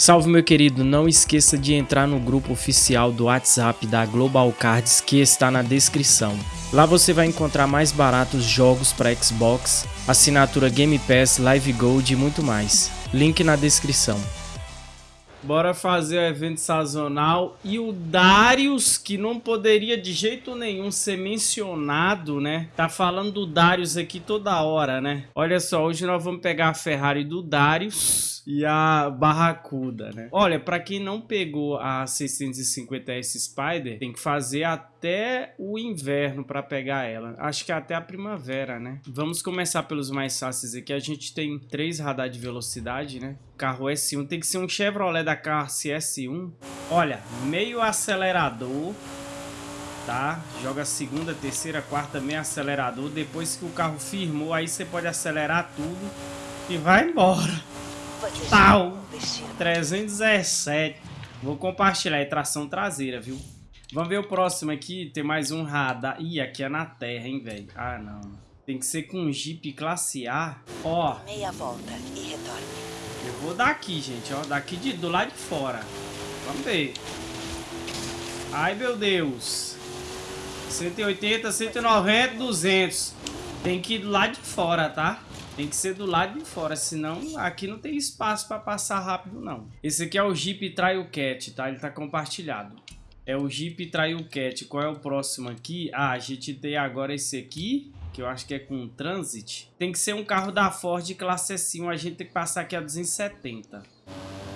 Salve meu querido, não esqueça de entrar no grupo oficial do WhatsApp da Global Cards que está na descrição. Lá você vai encontrar mais baratos jogos para Xbox, assinatura Game Pass, Live Gold e muito mais. Link na descrição. Bora fazer o evento sazonal e o Darius, que não poderia de jeito nenhum ser mencionado, né? Tá falando do Darius aqui toda hora, né? Olha só, hoje nós vamos pegar a Ferrari do Darius e a Barracuda, né? Olha, para quem não pegou a 650S Spider, tem que fazer até o inverno para pegar ela. Acho que até a primavera, né? Vamos começar pelos mais fáceis aqui. A gente tem três radar de velocidade, né? Carro S1 tem que ser um Chevrolet da classe S1. Olha, meio acelerador, tá? Joga segunda, terceira, quarta, meio acelerador. Depois que o carro firmou, aí você pode acelerar tudo e vai embora. Tal. 317. Vou compartilhar. É tração traseira, viu? Vamos ver o próximo aqui. Tem mais um radar. Ih, aqui é na terra, hein, velho? Ah, não. Tem que ser com um Jeep classe A. Ó. Meia volta e retorne. Eu vou daqui, gente, ó. Daqui de, do lado de fora. Vamos ver. Ai, meu Deus. 180, 190, 200. Tem que ir do lado de fora, tá? Tem que ser do lado de fora, senão aqui não tem espaço para passar rápido, não. Esse aqui é o Jeep Trail Cat, tá? Ele tá compartilhado. É o Jeep Trail Cat. Qual é o próximo aqui? Ah, a gente tem agora esse aqui, que eu acho que é com Transit. Tem que ser um carro da Ford classe S1. A gente tem que passar aqui a 270.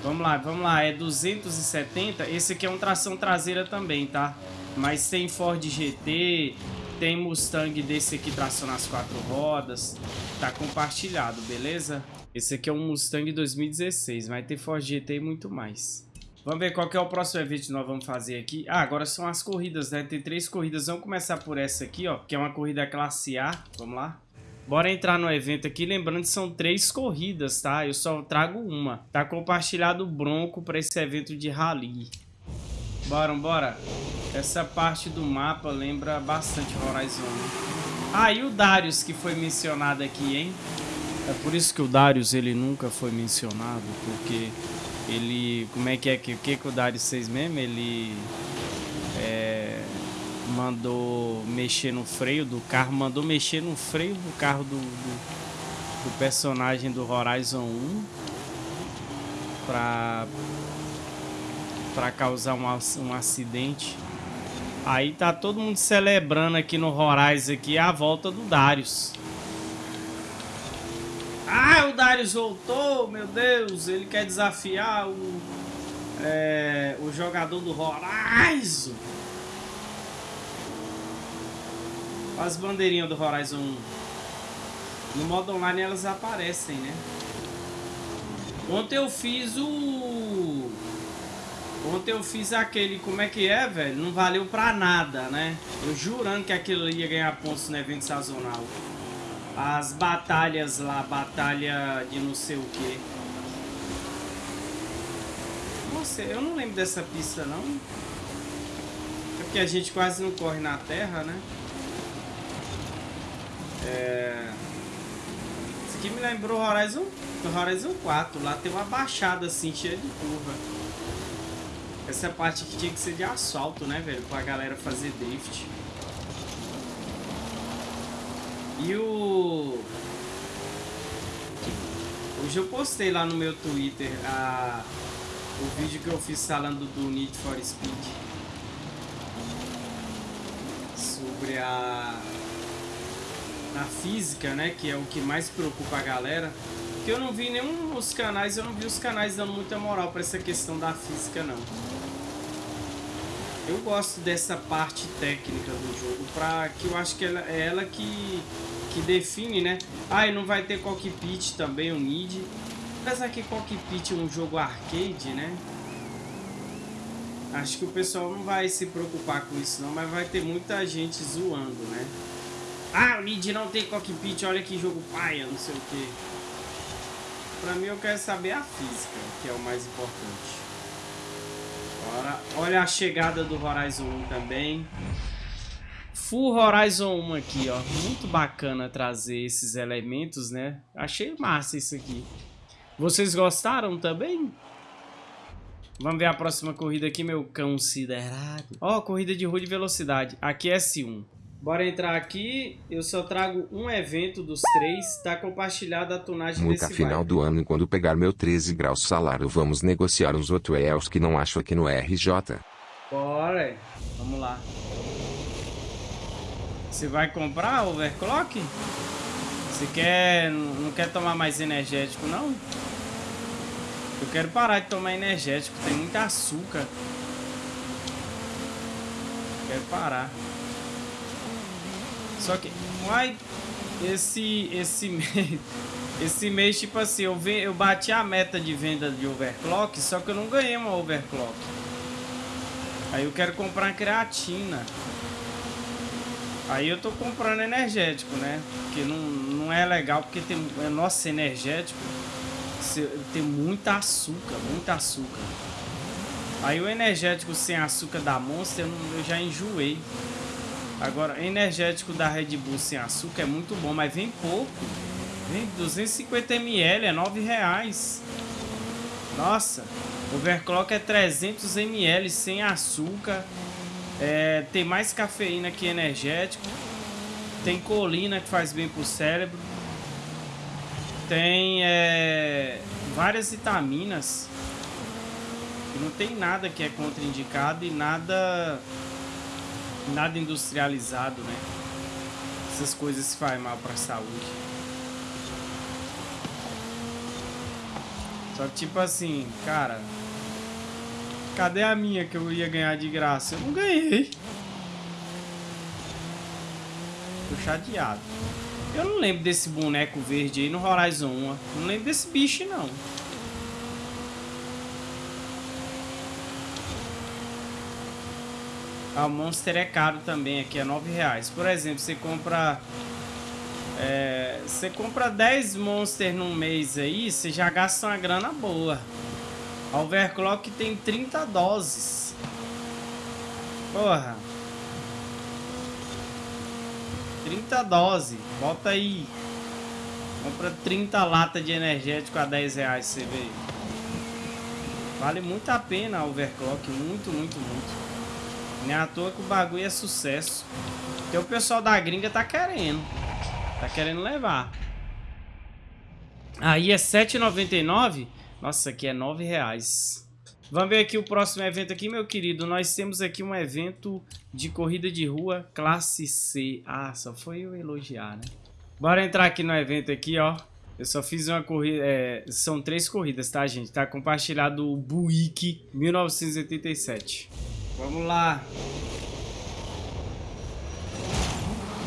Vamos lá, vamos lá. É 270. Esse aqui é um tração traseira também, tá? Mas tem Ford GT, tem Mustang desse aqui tração nas quatro rodas. Tá compartilhado, beleza? Esse aqui é um Mustang 2016. Vai ter Ford GT e muito mais. Vamos ver qual que é o próximo evento que nós vamos fazer aqui. Ah, agora são as corridas, né? Tem três corridas. Vamos começar por essa aqui, ó. Que é uma corrida classe A. Vamos lá. Bora entrar no evento aqui. Lembrando que são três corridas, tá? Eu só trago uma. Tá compartilhado o Bronco para esse evento de rally. Bora, bora. Essa parte do mapa lembra bastante Horizon. Ah, e o Darius que foi mencionado aqui, hein? É por isso que o Darius ele nunca foi mencionado, porque ele... Como é que é que, que, que o Darius fez mesmo? Ele é, mandou mexer no freio do carro, mandou mexer no freio do carro do, do, do personagem do Horizon 1 pra para causar um, um acidente. Aí tá todo mundo celebrando aqui no Horizon aqui a volta do Darius. Ah, o Darius voltou, meu Deus, ele quer desafiar o, é, o jogador do Horizon. As bandeirinhas do Horizon 1. No modo online elas aparecem, né? Ontem eu fiz o Ontem eu fiz aquele, como é que é, velho? Não valeu pra nada, né? Eu jurando que aquilo ia ganhar pontos no evento sazonal. As batalhas lá, batalha de não sei o que. Nossa, eu não lembro dessa pista, não. É porque a gente quase não corre na terra, né? É... Isso aqui me lembrou Horizon, Horizon 4. Lá tem uma baixada assim, cheia de curva. Essa parte aqui tinha que ser de asfalto, né, velho? Pra galera fazer drift. E o... Hoje eu postei lá no meu Twitter a... o vídeo que eu fiz falando do Need for Speed. Sobre a... A física, né? Que é o que mais preocupa a galera. Porque eu não vi nenhum dos canais, eu não vi os canais dando muita moral pra essa questão da física, não. Eu gosto dessa parte técnica do jogo, pra, que eu acho que ela, é ela que, que define, né? Ah, e não vai ter cockpit também, o Need. Apesar que cockpit é um jogo arcade, né? Acho que o pessoal não vai se preocupar com isso não, mas vai ter muita gente zoando, né? Ah, o Need não tem cockpit, olha que jogo paia, não sei o que. Pra mim eu quero saber a física, que é o mais importante. Olha a chegada do Horizon 1 também. Full Horizon 1 aqui, ó. Muito bacana trazer esses elementos, né? Achei massa isso aqui. Vocês gostaram também? Vamos ver a próxima corrida aqui, meu considerado. Ó, oh, corrida de rua de velocidade. Aqui é S1. Bora entrar aqui. Eu só trago um evento dos três. Tá compartilhada a tonagem No desse final bike. do ano, quando pegar meu 13 graus salário, vamos negociar uns outros que não acho aqui no RJ. Bora. Vamos lá. Você vai comprar overclock? Você quer... Não quer tomar mais energético, não? Eu quero parar de tomar energético. Tem muito açúcar. Quero parar. Só que... Uai... Esse... Esse mês... Esse mês, tipo assim, eu, ve, eu bati a meta de venda de overclock, só que eu não ganhei uma overclock. Aí eu quero comprar creatina. Aí eu tô comprando energético, né? Porque não, não é legal, porque tem... É nosso energético tem muita açúcar, muita açúcar. Aí o energético sem açúcar da Monster eu já enjoei. Agora, energético da Red Bull sem açúcar é muito bom, mas vem pouco. Vem 250 ml, é 9 reais. Nossa, overclock é 300 ml sem açúcar. É, tem mais cafeína que energético. Tem colina que faz bem pro cérebro. Tem é, várias vitaminas. Não tem nada que é contraindicado e nada nada industrializado, né? Essas coisas fazem mal para a saúde. Só que tipo assim, cara, cadê a minha que eu ia ganhar de graça? Eu não ganhei. Tô chateado. Eu não lembro desse boneco verde aí no Horizon 1. Não lembro desse bicho, não. O Monster é caro também, aqui é 9 reais. Por exemplo, você compra... É, você compra 10 Monster num mês aí, você já gasta uma grana boa. A Overclock tem 30 doses. Porra. 30 doses. Bota aí. Compra 30 latas de energético a 10 reais, você vê. Vale muito a pena a overclock. Muito, muito, muito. Nem à toa que o bagulho é sucesso. Porque o pessoal da gringa tá querendo. Tá querendo levar. Aí é 7,99. Nossa, aqui é 9 reais. Vamos ver aqui o próximo evento aqui, meu querido. Nós temos aqui um evento de corrida de rua classe C. Ah, só foi eu elogiar, né? Bora entrar aqui no evento aqui, ó. Eu só fiz uma corrida, é, são três corridas, tá, gente? Tá compartilhado o Buick 1987. Vamos lá.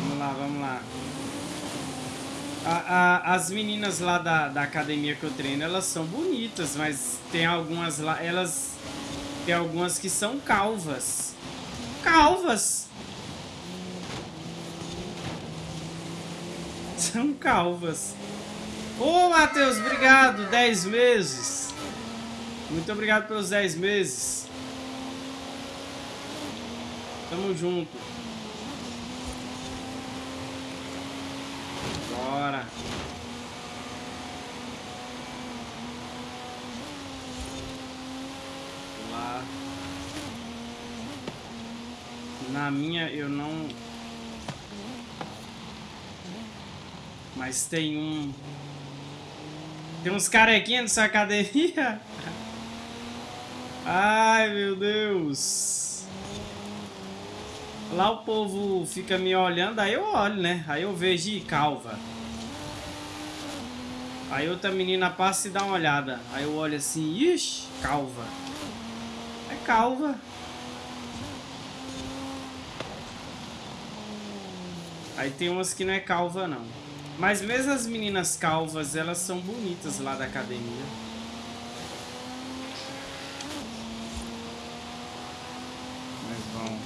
Vamos lá, vamos lá. A, a, as meninas lá da, da academia que eu treino, elas são bonitas, mas tem algumas lá, elas... Tem algumas que são calvas. Calvas! São calvas. Ô, Matheus, obrigado. 10 meses. Muito obrigado pelos 10 meses. Tamo junto. Bora. Lá. Na minha eu não... Mas tem um... Tem uns carequinhos nessa academia? Ai, meu Deus. Lá o povo fica me olhando, aí eu olho, né? Aí eu vejo e calva. Aí outra menina passa e dá uma olhada. Aí eu olho assim, ixi, calva. É calva. Aí tem umas que não é calva, não. Mas mesmo as meninas calvas, elas são bonitas lá da academia. Mas vão.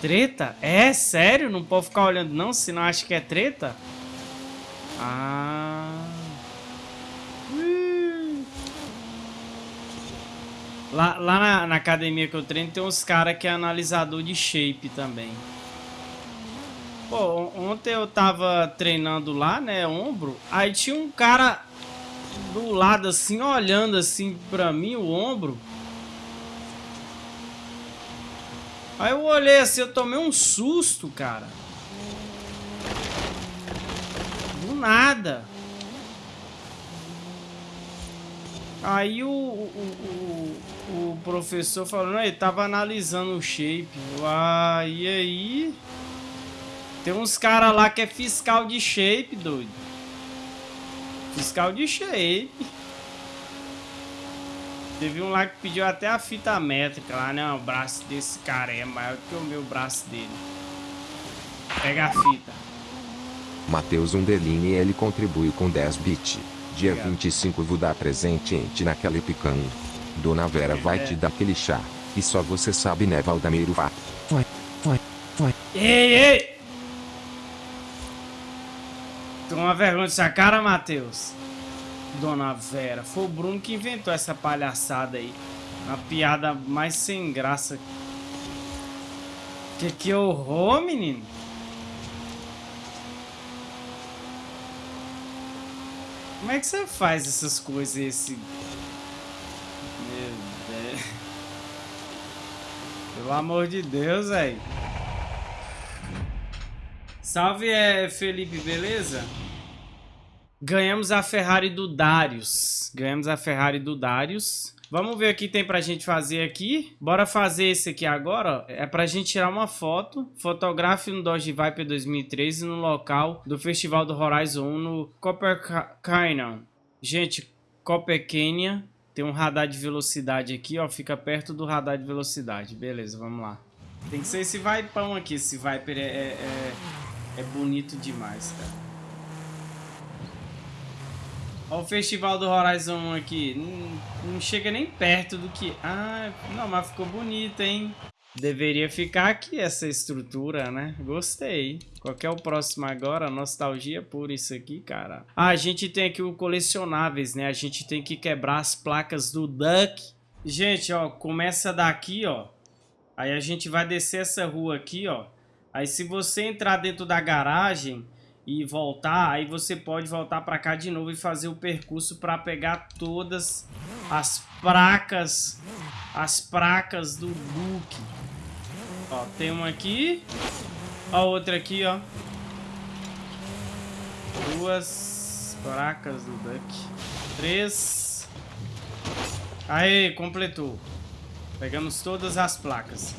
Treta? É? Sério? Não pode ficar olhando não, se não acha que é treta? Ah... Lá, lá na, na, academia que eu treino tem uns caras que é analisador de shape também. Pô, ontem eu tava treinando lá, né, ombro, aí tinha um cara do lado assim, olhando assim pra mim, o ombro. Aí eu olhei assim, eu tomei um susto, cara. Do nada. Aí o, o, o, o professor falou, ele tava analisando o shape. Ah, e aí? Tem uns caras lá que é fiscal de shape, doido. Fiscal de shape. Teve um lá que pediu até a fita métrica lá, né? O braço desse cara é maior que o meu braço dele. Pega a fita. Matheus Underline ele contribuiu com 10 bits. Dia Obrigado. 25 vou dar presente ente naquela picando. Dona Vera vai É. te dar aquele chá. E só você sabe né Valdameiro. Vai, vai, vai. Ei, ei! Toma vergonha dessa cara, Matheus. Dona Vera. Foi o Bruno que inventou essa palhaçada aí. Uma piada mais sem graça. Que que horror, menino? Como é que você faz essas coisas, esse... Meu Deus. Pelo amor de Deus, velho. Salve, é, Felipe, beleza? Ganhamos a Ferrari do Darius. Ganhamos a Ferrari do Darius. Vamos ver o que tem pra gente fazer aqui. Bora fazer esse aqui agora. ó. É pra gente tirar uma foto. Fotografe no Dodge Viper 2013 no local do Festival do Horizon 1 no Copper Canyon. Gente, Copper Canyon tem um radar de velocidade aqui, ó. Fica perto do radar de velocidade. Beleza, vamos lá. Tem que ser esse Vipão aqui. Esse Viper é, é, é, é bonito demais, cara. Olha o Festival do Horizon 1 aqui. Não, não chega nem perto do que... Ah, não, mas ficou bonito, hein? Deveria ficar aqui essa estrutura, né? Gostei. Qual é o próximo agora? Nostalgia por isso aqui, cara. Ah, a gente tem aqui o colecionáveis, né? A gente tem que quebrar as placas do Duck. Gente, ó, começa daqui, ó. Aí a gente vai descer essa rua aqui, ó. Aí se você entrar dentro da garagem e voltar, aí você pode voltar pra cá de novo e fazer o percurso pra pegar todas as placas, as placas do Duke. Ó, tem uma aqui, ó, outra aqui, ó. Duas placas do Duck. Três. Aí, completou. Pegamos todas as placas.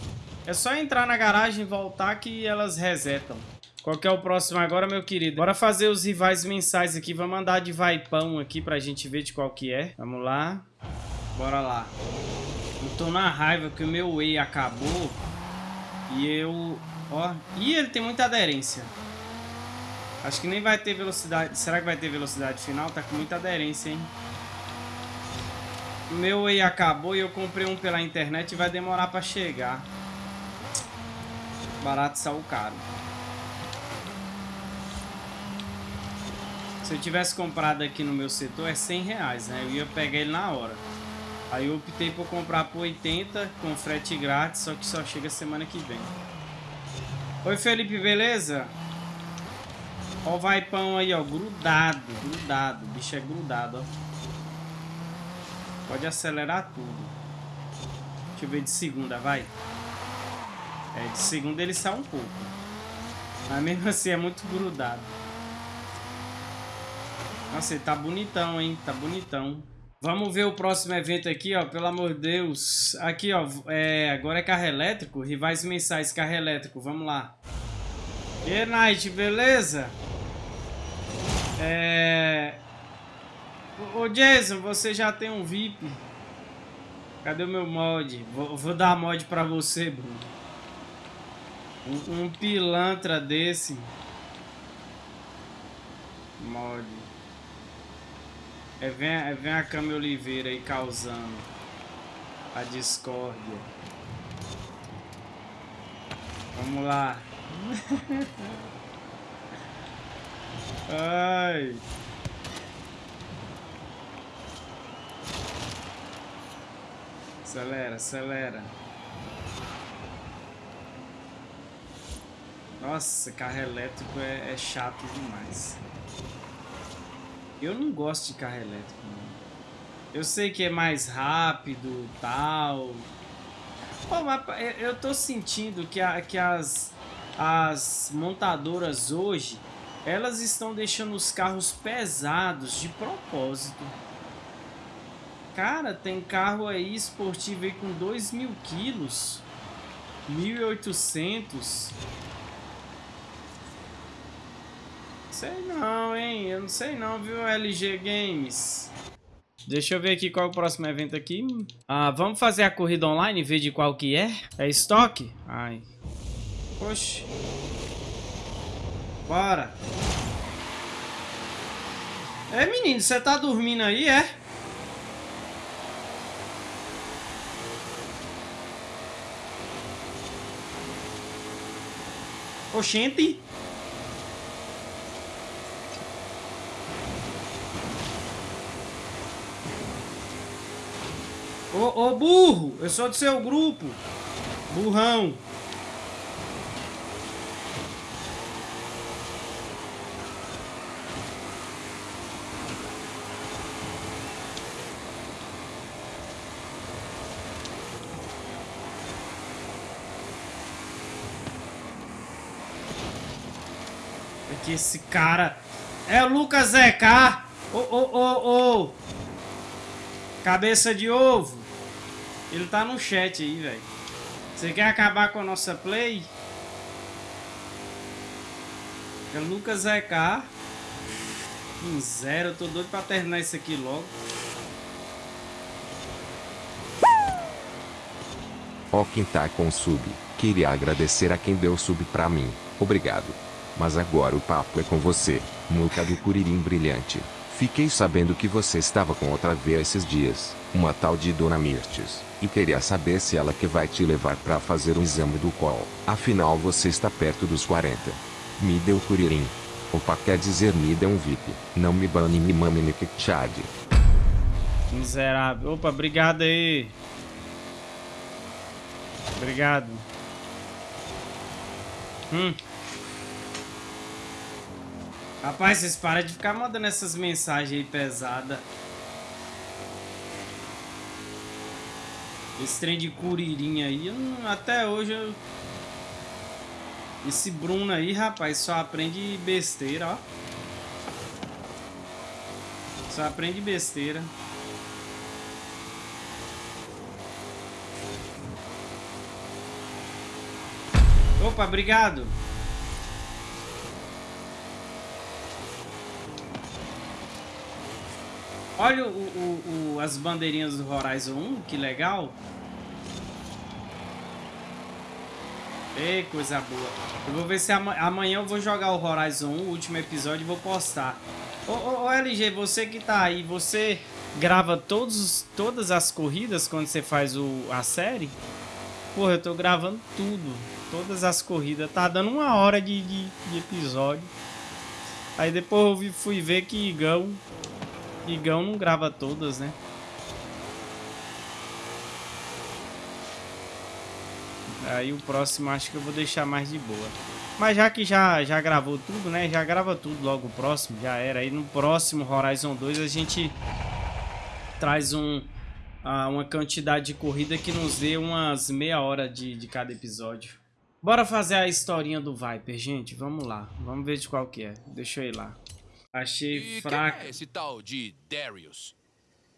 É só entrar na garagem e voltar que elas resetam. Qual que é o próximo agora, meu querido? Bora fazer os rivais mensais aqui. Vamos andar de vaipão aqui pra gente ver de qual que é. Vamos lá. Bora lá. Eu tô na raiva que o meu Whey acabou. E eu... Ó. Ih, ele tem muita aderência. Acho que nem vai ter velocidade... Será que vai ter velocidade final? Tá com muita aderência, hein? O meu Whey acabou e eu comprei um pela internet e vai demorar pra chegar. Barato saiu caro. Se eu tivesse comprado aqui no meu setor é 100 reais, né? Eu ia pegar ele na hora. Aí eu optei por comprar por 80 com frete grátis, só que só chega semana que vem. Oi Felipe, beleza? Ó o vaipão aí, ó, grudado, grudado. O bicho é grudado, ó. Pode acelerar tudo. Deixa eu ver de segunda, vai. É, de segunda ele sai um pouco. Mas mesmo assim é muito grudado. Nossa, ele tá bonitão, hein? Tá bonitão. Vamos ver o próximo evento aqui, ó. Pelo amor de Deus. Aqui, ó. É, agora é carro elétrico. Rivais mensais, carro elétrico. Vamos lá. E Night, beleza? É... Ô, Jason, você já tem um VIP. Cadê o meu mod? Vou, vou dar mod pra você, Bruno. Um, um pilantra desse. Mod. É, vem, é, vem a Cami Oliveira aí causando a discórdia. Vamos lá. Ai. Acelera, acelera. Nossa, carro elétrico é, é chato demais. Eu não gosto de carro elétrico, não. Eu sei que é mais rápido tal. Pô, mas eu tô sentindo que, a, que as, as montadoras hoje, elas estão deixando os carros pesados de propósito. Cara, tem carro aí esportivo aí com 2 mil quilos. 1.800. Sei não, hein? Eu não sei não, viu, LG Games? Deixa eu ver aqui qual é o próximo evento aqui. Ah, vamos fazer a corrida online e ver de qual que é? É estoque? Ai. Oxe. Bora. É, menino, você tá dormindo aí, é? Oxente. Ô, ô burro, eu sou do seu grupo. Burrão. É que esse cara é o Lucas ZK. Ô, ô, ô, ô. Cabeça de ovo. Ele tá no chat aí, velho. Você quer acabar com a nossa play? É Lucas ZK. Em zero. Eu tô doido pra terminar isso aqui logo. Ó quem tá com sub. Queria agradecer a quem deu sub pra mim. Obrigado. Mas agora o papo é com você, Muca do Curirim Brilhante. Fiquei sabendo que você estava com outra vez esses dias, uma tal de Dona Mirtes, e queria saber se ela que vai te levar para fazer um exame do col. Afinal você está perto dos 40. Me deu curirim. Opa quer dizer me dê um VIP. Não me bane me mame me chad. Miserável. Opa, obrigado aí. Obrigado. Hum. Rapaz, vocês param de ficar mandando essas mensagens aí pesadas. Esse trem de curirinha aí, eu até hoje eu... Esse Bruno aí, rapaz, só aprende besteira, ó. Só aprende besteira. Opa, obrigado. Olha o, o, o, as bandeirinhas do Horizon 1, que legal. Ei, coisa boa. Eu vou ver se ama amanhã eu vou jogar o Horizon 1, o último episódio, e vou postar. Ô, ô, ô, LG, você que tá aí, você grava todos, todas as corridas quando você faz o, a série? Porra, eu tô gravando tudo. Todas as corridas. Tá dando uma hora de, de, de episódio. Aí depois eu fui ver que Igão Igão não grava todas, né? Aí o próximo acho que eu vou deixar mais de boa. Mas já que já, já gravou tudo, né? Já grava tudo logo o próximo, já era. Aí no próximo Horizon 2 a gente traz um, uma quantidade de corrida que nos dê umas meia hora de, de cada episódio. Bora fazer a historinha do Viper, gente. Vamos lá. Vamos ver de qual que é. Deixa eu ir lá. Achei e fraco. Quem é esse tal de Darius?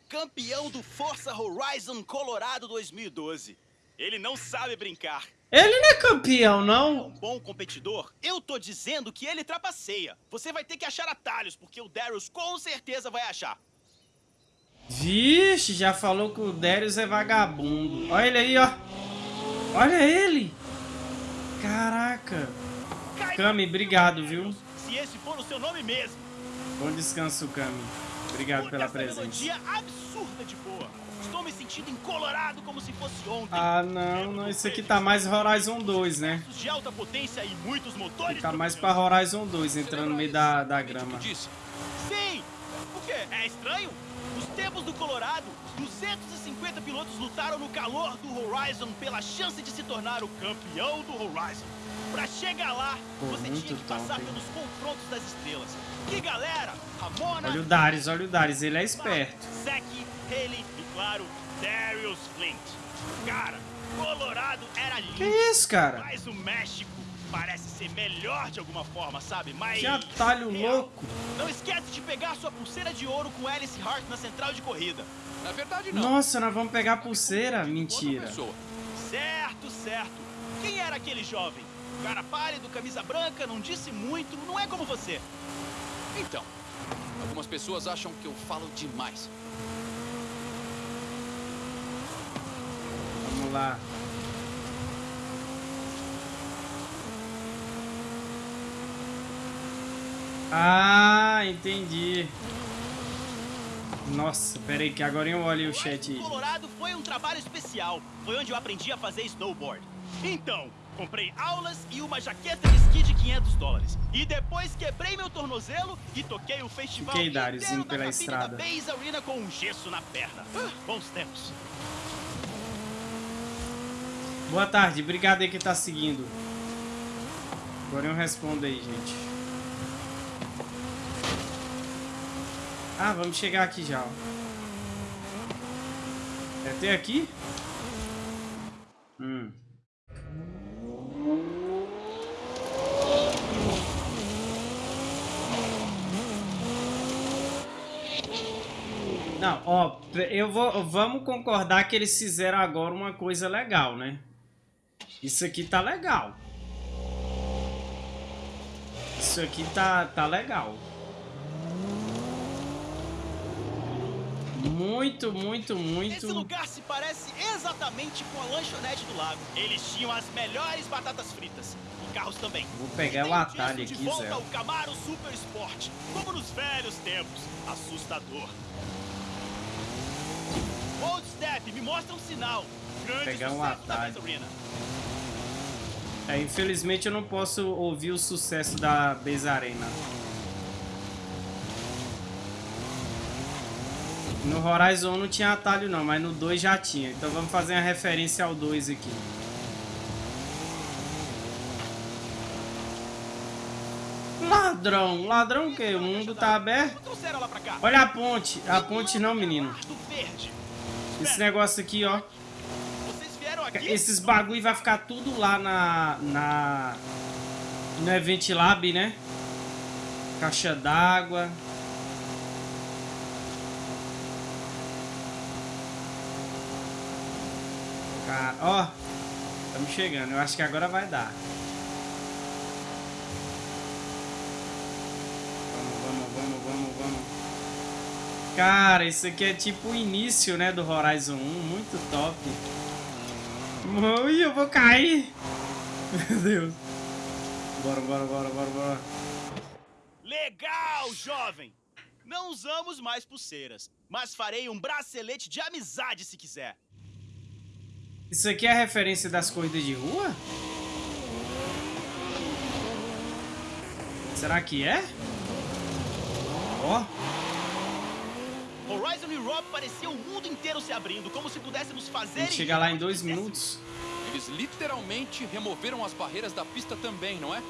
Campeão do Forza Horizon Colorado 2012. Ele não sabe brincar. Ele não é campeão, não? É um bom competidor? Eu tô dizendo que ele trapaceia. Você vai ter que achar atalhos, porque o Darius com certeza vai achar. Vixe, já falou que o Darius é vagabundo. Olha ele aí, ó. Olha ele. Caraca. Cami, obrigado, viu? Se esse for o seu nome mesmo. Bom descanso, Kami. Obrigado pela presença. melodia absurda de boa. Estou me sentindo encolorado como se fosse ontem. Ah, não, não. Isso aqui tá mais Horizon 2, né? De alta potência e muitos motores. Tá mais pra Horizon 2, entrando no meio da, da grama. Sim! O quê? É estranho? Nos tempos do Colorado, 250 pilotos lutaram no calor do Horizon pela chance de se tornar o campeão do Horizon. Pra chegar lá, Pô, você muito tinha que passar top, hein? pelos confrontos das estrelas. Que galera! Ramona, Olha o Darius, olha o Darius, ele é esperto. Zack, Haley e, claro, Darius Flint. Cara, Colorado era lindo. Que isso, cara? Mas o México parece ser melhor de alguma forma, sabe? Mas. Que atalho real. louco. Não esquece de pegar sua pulseira de ouro com Alice Hart na central de corrida. Na verdade, não. Nossa, nós vamos pegar a pulseira? Mentira. Certo, certo. Quem era aquele jovem? Cara pálido, camisa branca, não disse muito, não é como você. Então, algumas pessoas acham que eu falo demais. Vamos lá. Ah, entendi. Nossa, pera aí que agora eu olho o chat. Colorado foi um trabalho especial. Foi onde eu aprendi a fazer snowboard. Então, comprei aulas e uma jaqueta de esqui de 500 dólares. E depois quebrei meu tornozelo e toquei o festival Fiquei, Darius, inteiro pela estrada. da Base Arena com um gesso na perna. Ah, bons tempos. Boa tarde, obrigado aí que tá seguindo. Agora eu respondo aí, gente. Ah, vamos chegar aqui já, ó. É até aqui? Ó, eu vou, vamos concordar que eles fizeram agora uma coisa legal, né? Isso aqui tá legal. Isso aqui tá, tá legal. Muito, muito, muito. Esse lugar se parece exatamente com a lanchonete do lago. Eles tinham as melhores batatas fritas. E carros também. Vou pegar o atalho aqui, de volta Zé. ao Camaro Super Sport, como nos velhos tempos. Assustador. Old Step, me mostra um sinal. Grande Pegar um atalho. É, infelizmente eu não posso ouvir o sucesso da Base Arena. No Horizon não tinha atalho não, mas no 2 já tinha. Então vamos fazer uma referência ao 2 aqui. Ladrão, ladrão o quê? O mundo tá aberto? Olha a ponte. A ponte não, menino. Esse negócio aqui, ó. Esses bagulho vai ficar tudo lá na. na. No Event Lab, né? Caixa d'água. Cara, ó. Estamos chegando. Eu acho que agora vai dar. Vamos, vamos, vamos, vamos, vamos. Cara, isso aqui é tipo o início, né, do Horizon 1. Muito top. Ui, eu vou cair. Meu Deus. Bora, bora, bora, bora, bora. Legal, jovem! Não usamos mais pulseiras, mas farei um bracelete de amizade se quiser. Isso aqui é a referência das corridas de rua? Será que é? Ó, Horizon Europe parecia o mundo inteiro se abrindo, como se pudéssemos fazer. e chegar lá em dois minutos. Eles literalmente removeram as barreiras da pista também, não é?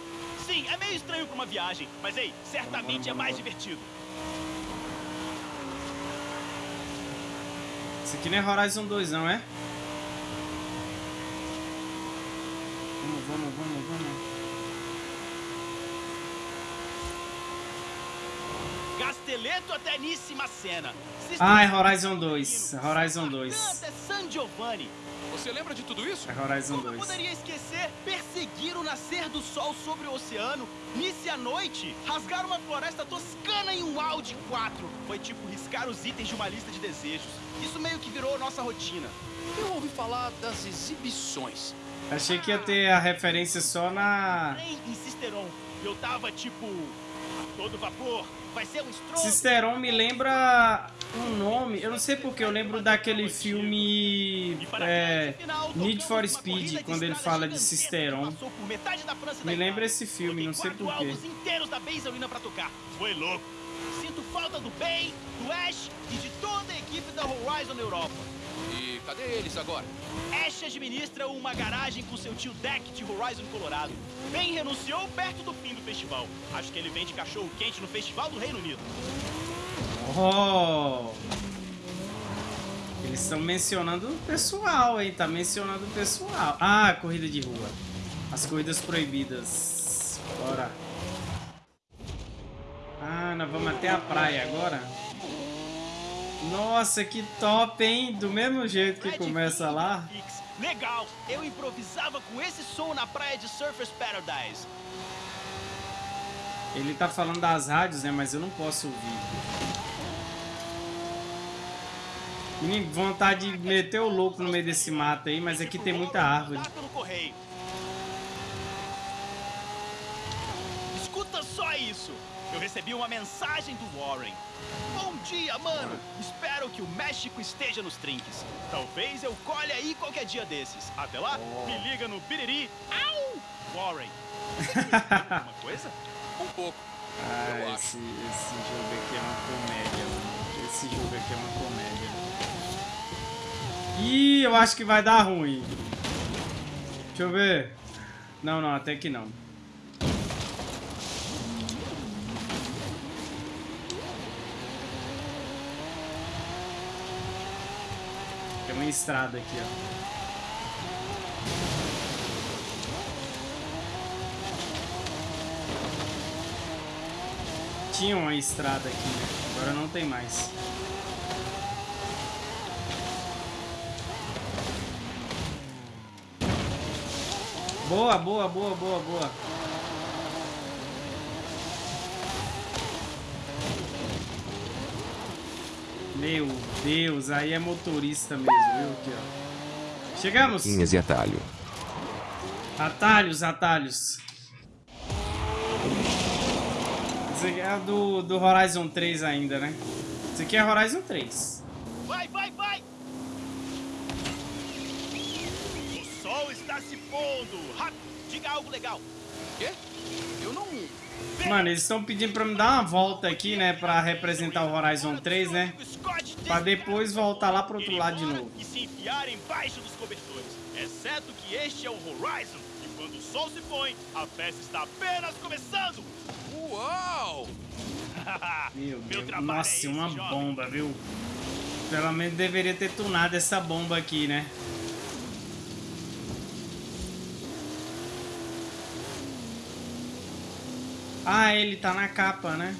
Sim, é meio estranho pra uma viagem, mas ei, certamente é mais divertido. Isso aqui não é Horizon 2 não, é? Vamos, vamos, vamos, vamos. Casteleto até Níssima Cena. Ah, é Horizon 2. É Horizon 2. Canta é San Giovanni. Você lembra de tudo isso? É Horizon Como eu 2. poderia esquecer? Perseguir o nascer do sol sobre o oceano, Nice à noite, rasgar uma floresta toscana em um Audi 4. Foi tipo riscar os itens de uma lista de desejos. Isso meio que virou nossa rotina. Eu ouvi falar das exibições. Achei que ia ter a referência só na... Em Cisteron. Eu tava tipo. a todo vapor. Vai ser um estrondo. Cisteron me lembra um nome, eu não sei porque eu lembro daquele filme é, Need for Speed, quando ele fala de Cisteron. Me lembra esse filme, não sei porquê. álbuns inteiros da Base Arena pra tocar. Foi louco. Sinto falta do Bay, do Ash e de toda a equipe da Horizon Europa. Cadê eles agora? Ash administra uma garagem com seu tio Deck de Horizon Colorado. Ben renunciou perto do fim do festival. Acho que ele vende cachorro quente no Festival do Reino Unido. Oh! Eles estão mencionando o pessoal, hein? Tá mencionando o pessoal. Ah, corrida de rua. As corridas proibidas. Bora. Ah, nós vamos até a praia agora. Nossa, que top, hein? Do mesmo jeito que começa lá. Legal! Eu improvisava com esse som na praia de Surfers Paradise. Ele tá falando das rádios, né? Mas eu não posso ouvir. Vontade de meter o louco no meio desse mato aí, mas aqui tem muita árvore. Correio. Escuta só isso! Eu recebi uma mensagem do Warren. Bom dia, mano! Espero que o México esteja nos trinques. Talvez eu colhe aí qualquer dia desses. Até lá, me liga no Biriri. Au! Warren. Alguma coisa? Um pouco. Ah, Eu esse, esse jogo aqui é uma comédia, mano. Esse jogo aqui é uma comédia. Ih, eu acho que vai dar ruim. Deixa eu ver. Não, não, até que não. Tem uma estrada aqui, ó. Tinha uma estrada aqui, né? Agora não tem mais. Boa, boa, boa, boa, boa. Meu Deus, aí é motorista mesmo, viu? Aqui, ó. Chegamos! Linhas e atalho. Atalhos, atalhos. Esse aqui é do, do Horizon 3 ainda, né? Esse aqui é Horizon 3. Vai, vai, vai! O sol está se pondo! Rápido, diga algo legal. Quê? Mano, eles estão pedindo pra me dar uma volta aqui, né? Pra representar o Horizon 3, né? Pra depois voltar lá pro outro lado de novo. E se enfiar embaixo dos cobertores. Exceto que este é o Horizon. E quando o sol se põe, a festa está apenas começando. Uau! Meu Deus. Nossa, é esse, uma bomba, viu? Pelo menos deveria ter tunado essa bomba aqui, né? Ah, ele tá na capa, né?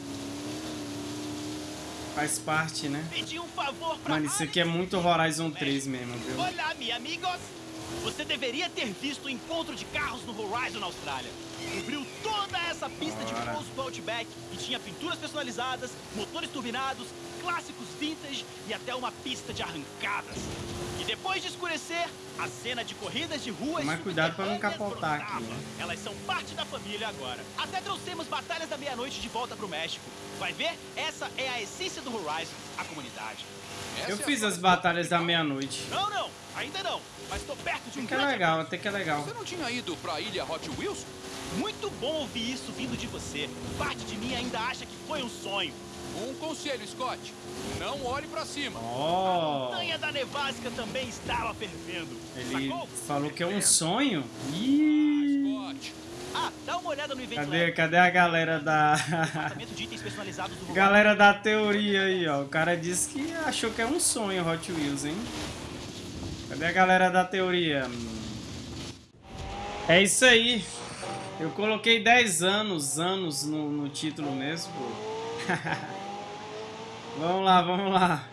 Faz parte, né? Um Mano, isso aqui é muito Horizon 3 mesmo, viu? Olá, meus amigos! Você deveria ter visto o encontro de carros no Horizon na Austrália. Cobriu toda essa pista de Bora. pouso do Outback e tinha pinturas personalizadas, motores turbinados, clássicos vintage e até uma pista de arrancadas. E depois de escurecer, a cena de corridas de ruas Tomar cuidado pra não capotar aqui, né? Elas são parte da família agora. Até trouxemos batalhas da meia-noite de volta pro México. Vai ver? Essa é a essência do Horizon, a comunidade. Essa Eu é fiz as batalhas da meia-noite. Não, não, ainda não. Mas tô perto de um que é legal, até que é legal. Você não tinha ido pra ilha Hot Wheels? Muito bom ouvir isso vindo de você. Parte de mim ainda acha que foi um sonho. Um conselho, Scott. Não olhe pra cima. A Ó, montanha da nevasca também estava fervendo. ele Sacou? falou que é um sonho? Ih, Scott. Ah, dá uma olhada no evento cadê, cadê a galera da... galera da teoria aí, ó. O cara disse que achou que é um sonho Hot Wheels, hein? Cadê a galera da teoria? É isso aí. Eu coloquei 10 anos, anos no, no título mesmo, pô. vamos lá, vamos lá.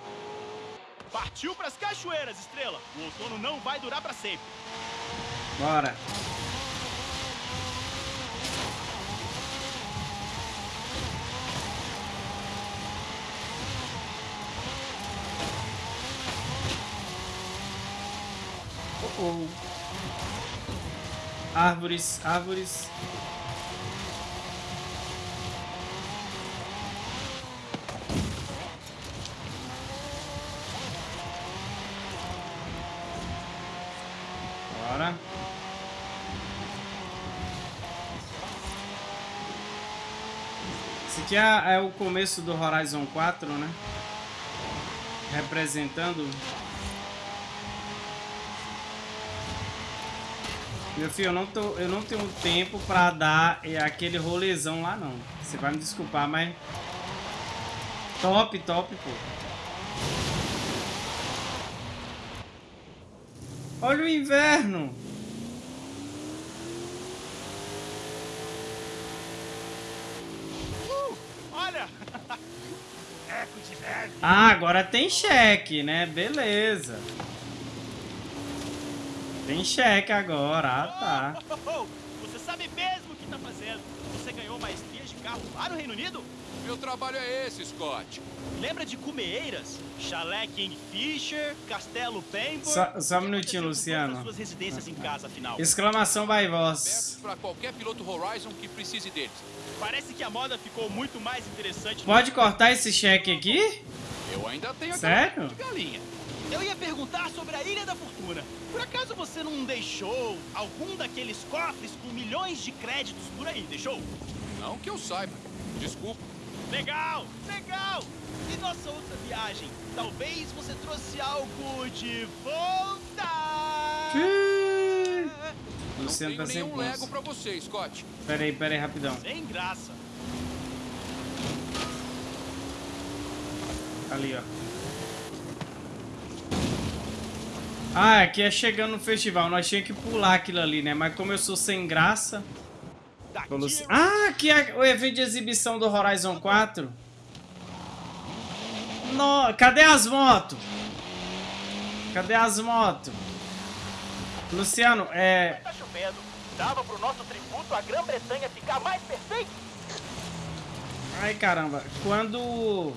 Partiu pras cachoeiras, Estrela. O outono não vai durar pra sempre. Bora. Oh, oh. Árvores, árvores. aqui é, é o começo do Horizon 4, né? Representando... Meu filho, eu não, tô, eu não tenho tempo pra dar aquele rolezão lá, não. Você vai me desculpar, mas... Top, top, pô. Olha o inverno! Ah, agora tem cheque, né? Beleza. Tem cheque agora, ah tá. Oh, oh, oh, Você sabe mesmo o que tá fazendo. Você ganhou maestria de carro lá no Reino Unido? Meu trabalho é esse, Scott. Lembra de Cumeeiras? Chalé Kingfisher, Castelo Pember? Só, só um minutinho, Luciano. suas residências em casa, afinal. Exclamação by voz. para qualquer piloto Horizon que precise deles. Parece que a moda ficou muito mais interessante. Pode cortar esse cheque aqui? Eu ainda tenho Sério? de galinha. Eu ia perguntar sobre a Ilha da Fortuna. Por acaso você não deixou algum daqueles cofres com milhões de créditos por aí, deixou? Não que eu saiba. Desculpa. Legal, legal! E nossa outra viagem? Talvez você trouxe algo de volta! Ih, Não Luciano tenho tá sem Lego pra você, Scott. Pera aí, pera aí, rapidão. Sem graça. Ali, ó. Ah, aqui é chegando no festival. Nós tínhamos que pular aquilo ali, né? Mas como eu sou sem graça... Luci- Ah, aqui é o evento de exibição do Horizon 4. No... Cadê as motos? Cadê as motos? Luciano, é... tá chovendo. Dava pro nosso tributo à Grã-Bretanha ficar mais perfeito? Ai, caramba. Quando...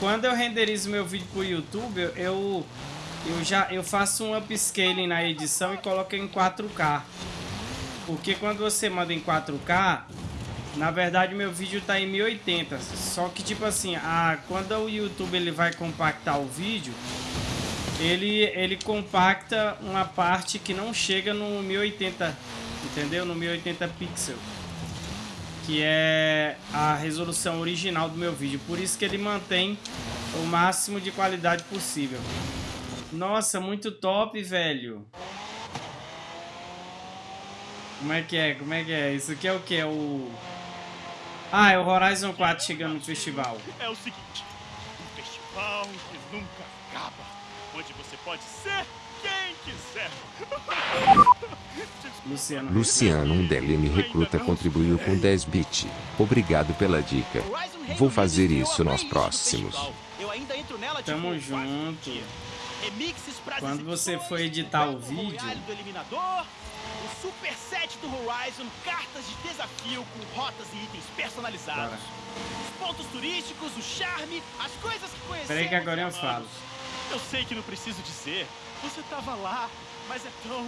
Quando eu renderizo meu vídeo pro YouTube, eu... Eu já eu faço um upscaling na edição e coloco em 4K. Porque quando você manda em 4K, na verdade meu vídeo tá em 1080. Só que tipo assim, a, quando o YouTube ele vai compactar o vídeo, ele, ele compacta uma parte que não chega no 1080, entendeu? No 1080 pixel. Que é a resolução original do meu vídeo. Por isso que ele mantém o máximo de qualidade possível. Nossa, muito top, velho. Como é que é? Como é que é? Isso aqui é o que? É o... Ah, é o Horizon 4 chegando no festival. É o seguinte, um festival que nunca acaba, onde você pode ser quem quiser. Luciano. Luciano um DLM recruta contribuiu com 10 bit. Obrigado pela dica. Vou fazer isso nos próximos. festival. Eu ainda entro nela Tamo junto. Quando você for editar o vídeo- Royale do Eliminador, o Super Set do Horizon, cartas de desafio com rotas e itens personalizados. Bora. Os pontos turísticos, o charme, as coisas que conhecemos Peraí que agora eu falo. Eu sei que não preciso dizer. Você tava lá, mas é tão...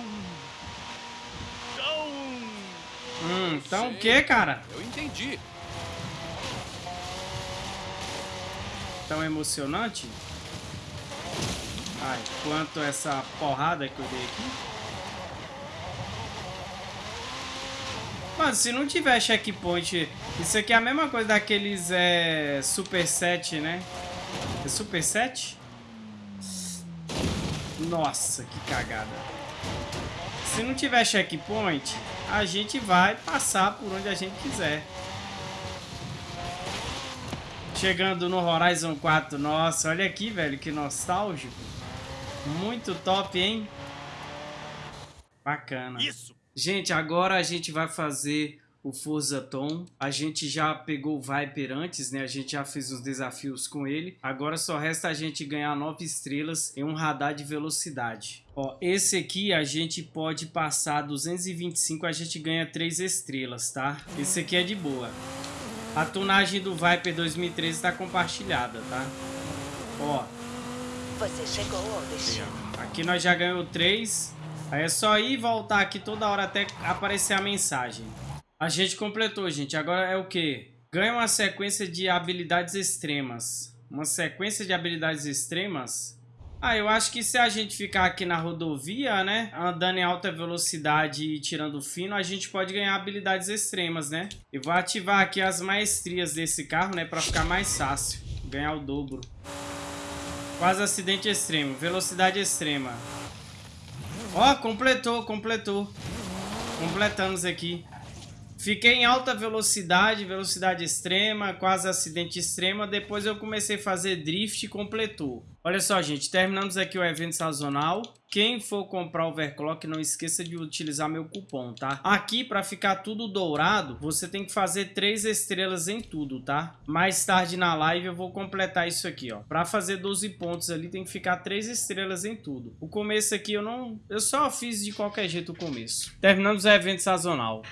Tão... Hum, então o que, cara? Eu entendi. Tão emocionante? Ai, quanto essa porrada que eu dei aqui. Mano, se não tiver checkpoint, isso aqui é a mesma coisa daqueles é, Super 7, né? É Super 7? Nossa, que cagada. Se não tiver checkpoint, a gente vai passar por onde a gente quiser. Chegando no Horizon 4. Nossa, olha aqui, velho, que nostálgico. Muito top, hein? Bacana. Isso! Gente, agora a gente vai fazer o Forza Tom. A gente já pegou o Viper antes, né? A gente já fez os desafios com ele. Agora só resta a gente ganhar 9 estrelas em um radar de velocidade. Ó, esse aqui a gente pode passar 225, a gente ganha 3 estrelas, tá? Esse aqui é de boa. A tunagem do Viper 2013 tá compartilhada, tá? Ó, Você chegou ao destino. Aqui nós já ganhou 3. Aí é só ir e voltar aqui toda hora até aparecer a mensagem. A gente completou, gente. Agora é o que? Ganha uma sequência de habilidades extremas. Uma sequência de habilidades extremas? Ah, eu acho que se a gente ficar aqui na rodovia, né? Andando em alta velocidade e tirando fino, a gente pode ganhar habilidades extremas, né? Eu vou ativar aqui as maestrias desse carro, né? Pra ficar mais fácil. Ganhar o dobro. Quase acidente extremo. Velocidade extrema. Ó, completou, completou. Completamos aqui. Fiquei em alta velocidade, velocidade extrema, quase acidente extrema. Depois eu comecei a fazer drift e completou. Olha só, gente, terminamos aqui o evento sazonal. Quem for comprar overclock, não esqueça de utilizar meu cupom, tá? Aqui, para ficar tudo dourado, você tem que fazer três estrelas em tudo, tá? Mais tarde na live eu vou completar isso aqui, ó. Para fazer 12 pontos ali, tem que ficar três estrelas em tudo. O começo aqui eu não... Eu só fiz de qualquer jeito o começo. Terminamos o evento sazonal.